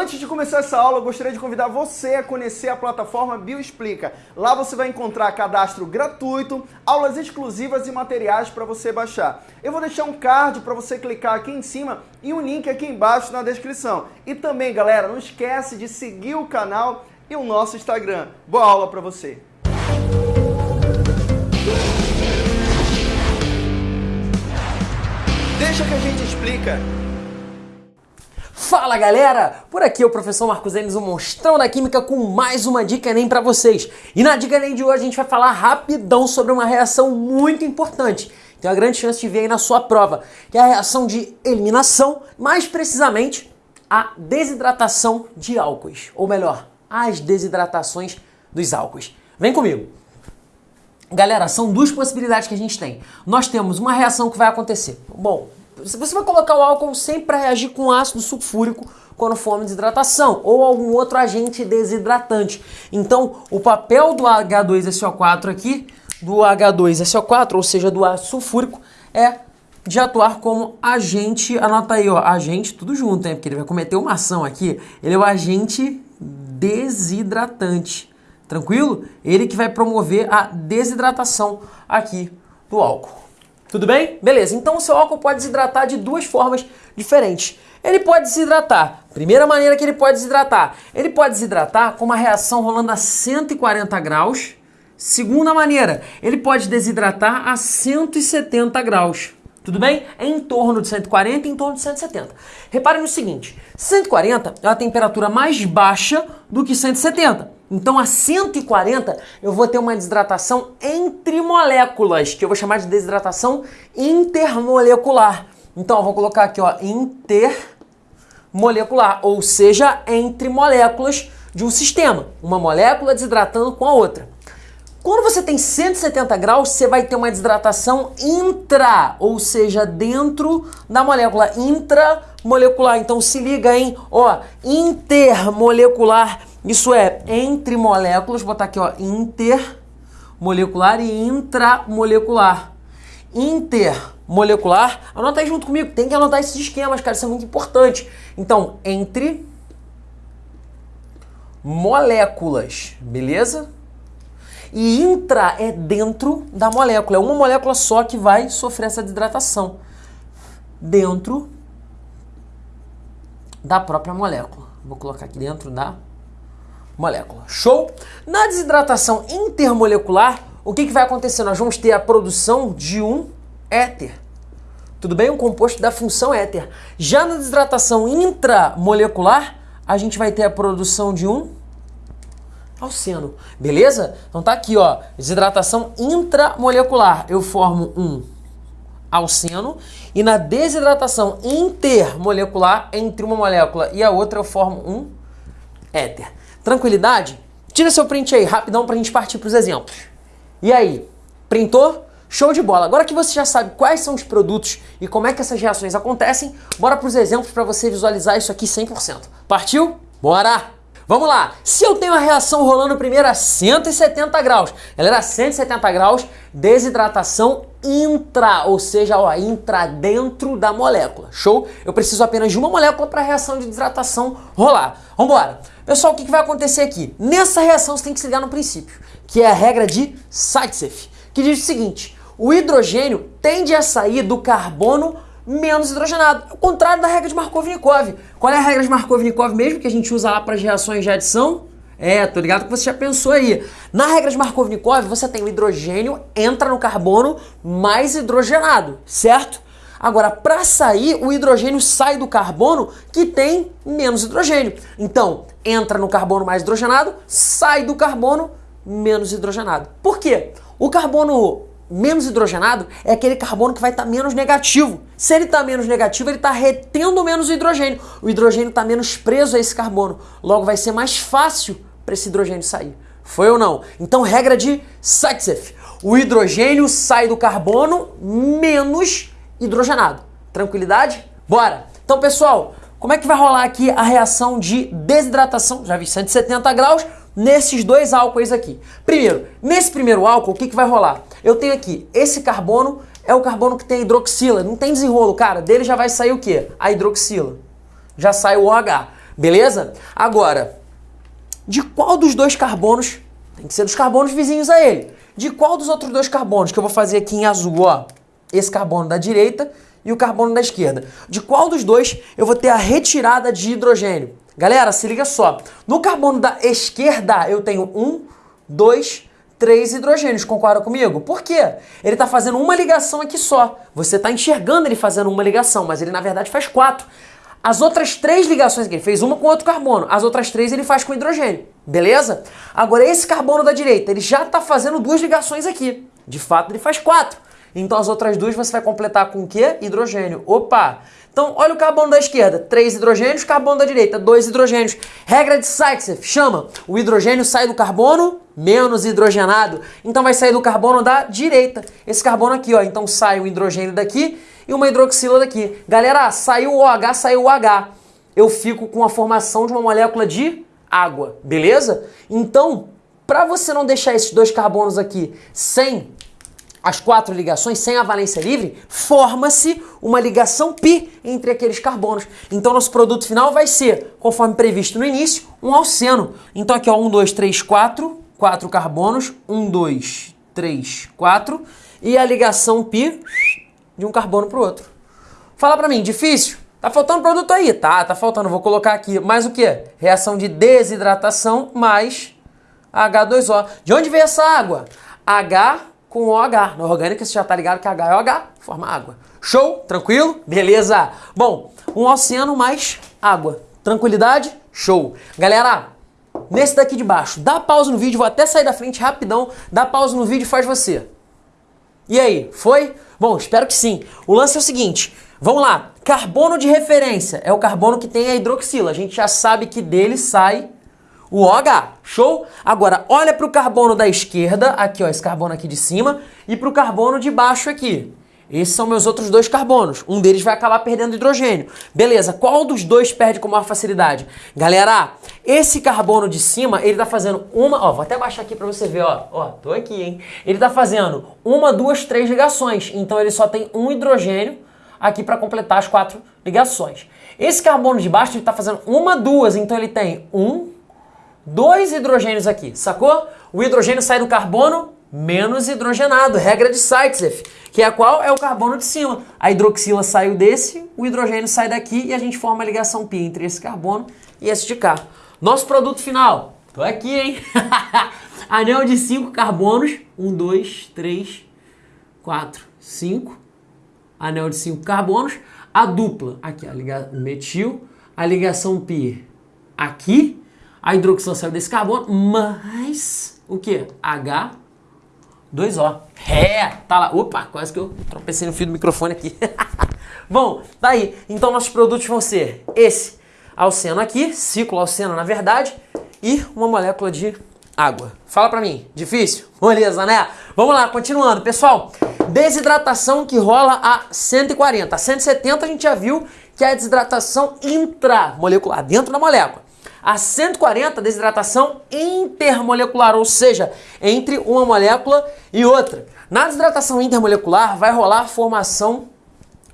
Antes de começar essa aula, eu gostaria de convidar você a conhecer a plataforma Bioexplica. Lá você vai encontrar cadastro gratuito, aulas exclusivas e materiais para você baixar. Eu vou deixar um card para você clicar aqui em cima e um link aqui embaixo na descrição. E também, galera, não esquece de seguir o canal e o nosso Instagram. Boa aula para você! Deixa que a gente explica. Fala galera! Por aqui é o professor Marcos Enes, o monstrão da química, com mais uma dica Enem para vocês. E na dica Enem de hoje a gente vai falar rapidão sobre uma reação muito importante. Tem uma grande chance de ver aí na sua prova, que é a reação de eliminação, mais precisamente a desidratação de álcoois, ou melhor, as desidratações dos álcoois. Vem comigo! Galera, são duas possibilidades que a gente tem. Nós temos uma reação que vai acontecer. Bom, você vai colocar o álcool sempre para reagir com ácido sulfúrico quando for uma desidratação ou algum outro agente desidratante. Então, o papel do H2SO4 aqui, do H2SO4, ou seja, do ácido sulfúrico, é de atuar como agente, anota aí, ó, agente, tudo junto, hein, porque ele vai cometer uma ação aqui, ele é o agente desidratante, tranquilo? Ele que vai promover a desidratação aqui do álcool. Tudo bem? Beleza. Então o seu álcool pode desidratar de duas formas diferentes. Ele pode desidratar. Primeira maneira que ele pode desidratar. Ele pode desidratar com uma reação rolando a 140 graus. Segunda maneira, ele pode desidratar a 170 graus. Tudo bem? É em torno de 140 e em torno de 170. Reparem no seguinte, 140 é a temperatura mais baixa do que 170. Então a 140 eu vou ter uma desidratação entre moléculas, que eu vou chamar de desidratação intermolecular. Então eu vou colocar aqui, ó, intermolecular, ou seja, entre moléculas de um sistema, uma molécula desidratando com a outra. Quando você tem 170 graus, você vai ter uma desidratação intra, ou seja, dentro da molécula intramolecular. Então se liga, hein? Ó, intermolecular, isso é entre moléculas, vou botar aqui, ó, intermolecular e intramolecular. Intermolecular, anota aí junto comigo, tem que anotar esses esquemas, cara, isso é muito importante. Então, entre moléculas, beleza? E intra é dentro da molécula. É uma molécula só que vai sofrer essa desidratação. Dentro da própria molécula. Vou colocar aqui dentro da molécula. Show? Na desidratação intermolecular, o que, que vai acontecer? Nós vamos ter a produção de um éter. Tudo bem? Um composto da função éter. Já na desidratação intramolecular, a gente vai ter a produção de um alceno, beleza? Então tá aqui, ó, desidratação intramolecular, eu formo um alceno e na desidratação intermolecular entre uma molécula e a outra eu formo um éter. Tranquilidade? Tira seu print aí, rapidão pra gente partir pros exemplos. E aí, printou? Show de bola! Agora que você já sabe quais são os produtos e como é que essas reações acontecem, bora pros exemplos para você visualizar isso aqui 100%. Partiu? Bora! Vamos lá, se eu tenho a reação rolando primeiro a 170 graus, ela era 170 graus, desidratação intra, ou seja, ó, intra dentro da molécula, show? Eu preciso apenas de uma molécula para a reação de desidratação rolar. Vambora! Pessoal, o que, que vai acontecer aqui? Nessa reação você tem que se ligar no princípio, que é a regra de Zaitsev, que diz o seguinte, o hidrogênio tende a sair do carbono menos hidrogenado. O contrário da regra de Markov-Nikov. Qual é a regra de Markov-Nikov mesmo que a gente usa lá para as reações de adição? É, tô ligado que você já pensou aí. Na regra de Markov-Nikov, você tem o hidrogênio, entra no carbono mais hidrogenado, certo? Agora, para sair, o hidrogênio sai do carbono que tem menos hidrogênio. Então, entra no carbono mais hidrogenado, sai do carbono menos hidrogenado. Por quê? O carbono menos hidrogenado é aquele carbono que vai estar tá menos negativo. Se ele está menos negativo, ele está retendo menos hidrogênio. O hidrogênio está menos preso a esse carbono. Logo, vai ser mais fácil para esse hidrogênio sair. Foi ou não? Então, regra de Zaitsev. O hidrogênio sai do carbono menos hidrogenado. Tranquilidade? Bora! Então, pessoal, como é que vai rolar aqui a reação de desidratação? Já vi 170 graus nesses dois álcoois aqui. Primeiro, nesse primeiro álcool, o que, que vai rolar? Eu tenho aqui, esse carbono é o carbono que tem hidroxila, não tem desenrolo, cara, dele já vai sair o quê? A hidroxila. Já sai o OH. Beleza? Agora, de qual dos dois carbonos, tem que ser dos carbonos vizinhos a ele, de qual dos outros dois carbonos que eu vou fazer aqui em azul, ó, esse carbono da direita e o carbono da esquerda, de qual dos dois eu vou ter a retirada de hidrogênio? Galera, se liga só, no carbono da esquerda eu tenho um, dois, três hidrogênios, concorda comigo? Por quê? Ele está fazendo uma ligação aqui só. Você está enxergando ele fazendo uma ligação, mas ele na verdade faz quatro. As outras três ligações que ele fez, uma com outro carbono, as outras três ele faz com hidrogênio, beleza? Agora esse carbono da direita, ele já está fazendo duas ligações aqui. De fato, ele faz quatro. Então as outras duas você vai completar com o quê? Hidrogênio. Opa! Então olha o carbono da esquerda, três hidrogênios, carbono da direita, dois hidrogênios. Regra de Sykes chama, o hidrogênio sai do carbono menos hidrogenado, então vai sair do carbono da direita. Esse carbono aqui, ó, então sai o hidrogênio daqui e uma hidroxila daqui. Galera, saiu o OH, saiu o H. Eu fico com a formação de uma molécula de água, beleza? Então, para você não deixar esses dois carbonos aqui sem as quatro ligações, sem a valência livre, forma-se uma ligação pi entre aqueles carbonos. Então, nosso produto final vai ser, conforme previsto no início, um alceno. Então, aqui, ó, 1, 2, 3, 4, 4 carbonos, 1, 2, 3, 4, e a ligação pi de um carbono para o outro. Fala para mim, difícil? Tá faltando produto aí? Tá, tá faltando. Vou colocar aqui mais o que? Reação de desidratação mais H2O. De onde veio essa água? H com OH. Na orgânica você já tá ligado que H é OH, forma água. Show? Tranquilo? Beleza. Bom, um oceano mais água. Tranquilidade? Show. Galera, nesse daqui de baixo, dá pausa no vídeo, vou até sair da frente rapidão, dá pausa no vídeo e faz você. E aí, foi? Bom, espero que sim. O lance é o seguinte, vamos lá. Carbono de referência é o carbono que tem a hidroxila. A gente já sabe que dele sai o OH. Show? Agora, olha para o carbono da esquerda, aqui ó, esse carbono aqui de cima, e para o carbono de baixo aqui. Esses são meus outros dois carbonos. Um deles vai acabar perdendo hidrogênio. Beleza, qual dos dois perde com maior facilidade? Galera, esse carbono de cima, ele tá fazendo uma... Ó, vou até baixar aqui para você ver, ó. Ó, tô aqui, hein? Ele tá fazendo uma, duas, três ligações. Então ele só tem um hidrogênio aqui para completar as quatro ligações. Esse carbono de baixo, ele tá fazendo uma, duas. Então ele tem um, dois hidrogênios aqui, sacou? O hidrogênio sai do carbono menos hidrogenado, regra de Zaitsev, que é a qual é o carbono de cima. A hidroxila saiu desse, o hidrogênio sai daqui e a gente forma a ligação pi entre esse carbono e esse de cá. Nosso produto final, tô aqui, hein? Anel de 5 carbonos, 1, 2, 3, 4, 5. Anel de 5 carbonos. A dupla, aqui, a liga, metil, a ligação pi aqui, a hidroxila saiu desse carbono, mas o que? H 2O. É, tá lá. Opa, quase que eu tropecei no fio do microfone aqui. Bom, tá aí. Então nossos produtos vão ser esse alceno aqui, ciclo alceno na verdade, e uma molécula de água. Fala pra mim, difícil? Beleza, né? Vamos lá, continuando. Pessoal, desidratação que rola a 140. A 170 a gente já viu que é a desidratação intramolecular, dentro da molécula. A 140, desidratação intermolecular, ou seja, entre uma molécula e outra. Na desidratação intermolecular vai rolar a formação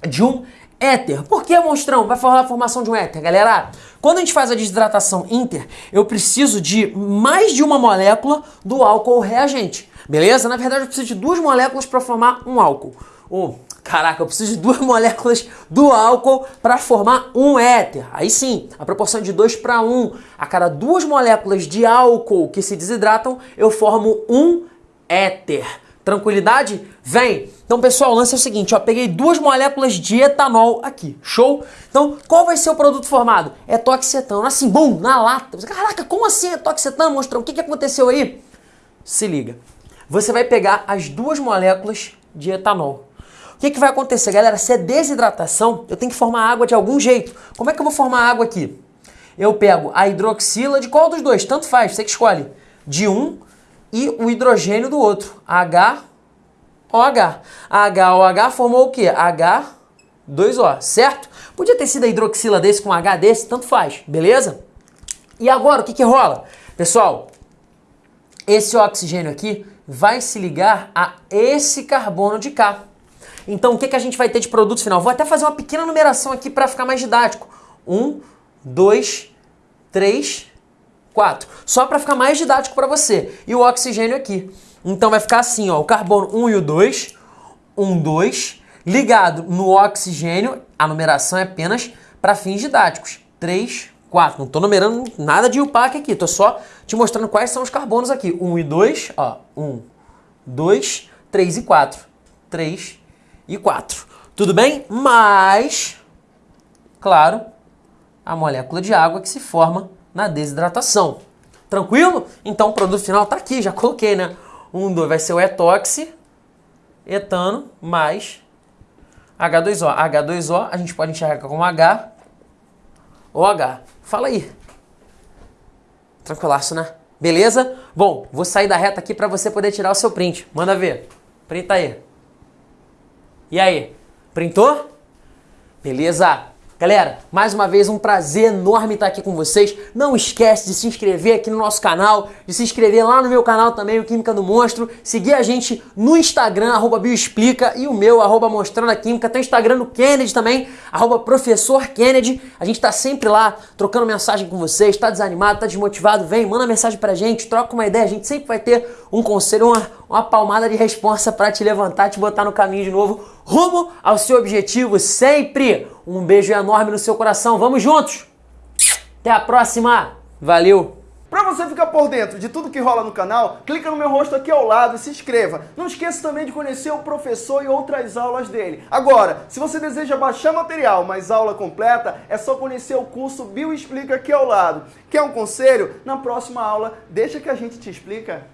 de um éter. Por que, monstrão? Vai rolar a formação de um éter, galera. Quando a gente faz a desidratação inter, eu preciso de mais de uma molécula do álcool reagente. Beleza? Na verdade, eu preciso de duas moléculas para formar um álcool. Ou Caraca, eu preciso de duas moléculas do álcool para formar um éter. Aí sim, a proporção de 2 para 1. A cada duas moléculas de álcool que se desidratam, eu formo um éter. Tranquilidade? Vem! Então, pessoal, o lance é o seguinte, ó, peguei duas moléculas de etanol aqui, show? Então, qual vai ser o produto formado? É toxetano, assim, bum, na lata. Caraca, como assim é toxetano, monstrão? O que, que aconteceu aí? Se liga, você vai pegar as duas moléculas de etanol. Que, que vai acontecer, galera? Se é desidratação, eu tenho que formar água de algum jeito. Como é que eu vou formar água aqui? Eu pego a hidroxila de qual dos dois? Tanto faz, você que escolhe. De um e o hidrogênio do outro. H, OH. HOH formou o quê? H2O, certo? Podia ter sido a hidroxila desse com H desse, tanto faz, beleza? E agora, o que que rola? Pessoal, esse oxigênio aqui vai se ligar a esse carbono de cá. Então, o que, que a gente vai ter de produto final? Vou até fazer uma pequena numeração aqui para ficar mais didático. Um, dois, 3, 4. Só para ficar mais didático para você. E o oxigênio aqui. Então vai ficar assim, ó, o carbono 1 e o 2, 1, 2, ligado no oxigênio, a numeração é apenas para fins didáticos. 3, 4. Não estou numerando nada de UPAC aqui, estou só te mostrando quais são os carbonos aqui. 1 e 2, ó, 1, 2, 3 e 4. 3 e 4. Tudo bem? Mas, claro, a molécula de água que se forma na desidratação. Tranquilo? Então o produto final está aqui, já coloquei, né? 1, 2 vai ser o etoxi, etano, mais H2O. H2O a gente pode enxergar como H ou H. Fala aí. Tranquilaço, né? Beleza? Bom, vou sair da reta aqui para você poder tirar o seu print. Manda ver. Printa aí. E aí? Printou? Beleza? Galera, mais uma vez um prazer enorme estar aqui com vocês. Não esquece de se inscrever aqui no nosso canal, de se inscrever lá no meu canal também, o Química do Monstro, seguir a gente no Instagram, arroba Bioexplica, e o meu, arroba Mostrando a Química. Tem o Instagram do Kennedy também, arroba Professor Kennedy. A gente tá sempre lá trocando mensagem com vocês, tá desanimado, tá desmotivado, vem, manda mensagem pra gente, troca uma ideia, a gente sempre vai ter um conselho, uma, uma palmada de responsa para te levantar, te botar no caminho de novo, rumo ao seu objetivo sempre. Um beijo enorme no seu coração. Vamos juntos. Até a próxima. Valeu. Para você ficar por dentro de tudo que rola no canal, clica no meu rosto aqui ao lado e se inscreva. Não esqueça também de conhecer o professor e outras aulas dele. Agora, se você deseja baixar material, mas aula completa, é só conhecer o curso Bioexplica aqui ao lado. Quer um conselho? Na próxima aula, deixa que a gente te explica.